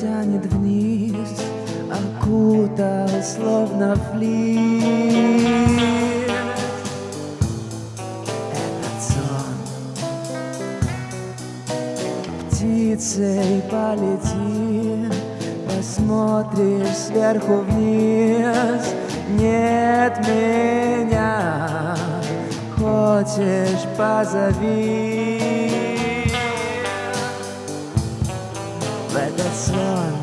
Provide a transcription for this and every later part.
тянет вниз, окутал словно флис. Этот сон птицей полети, посмотришь сверху вниз, нет меня, хочешь позови. В этот сон,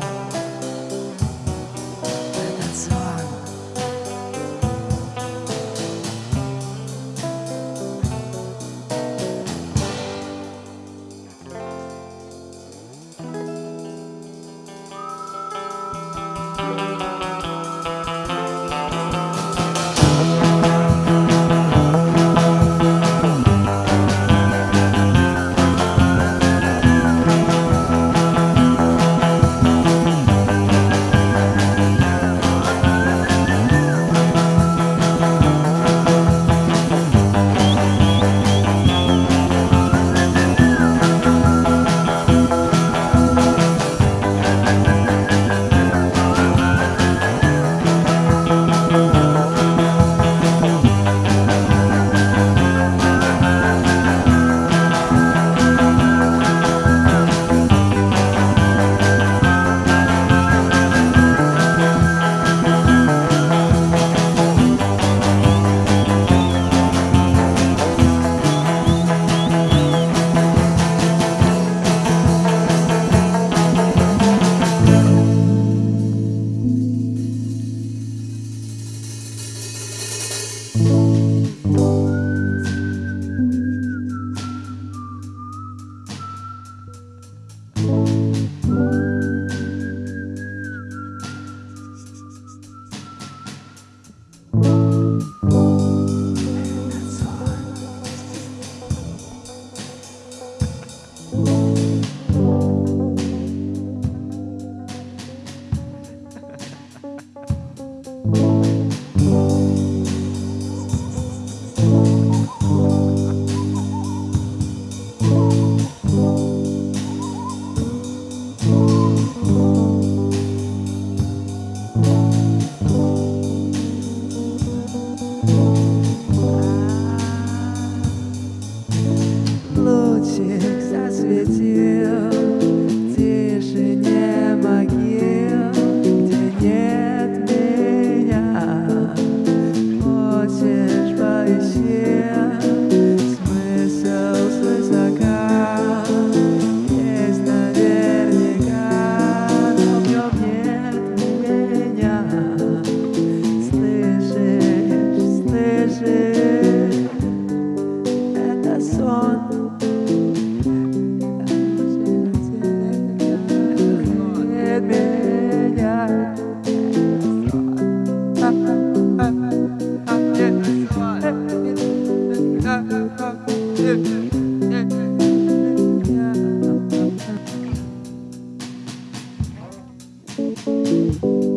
Thank you.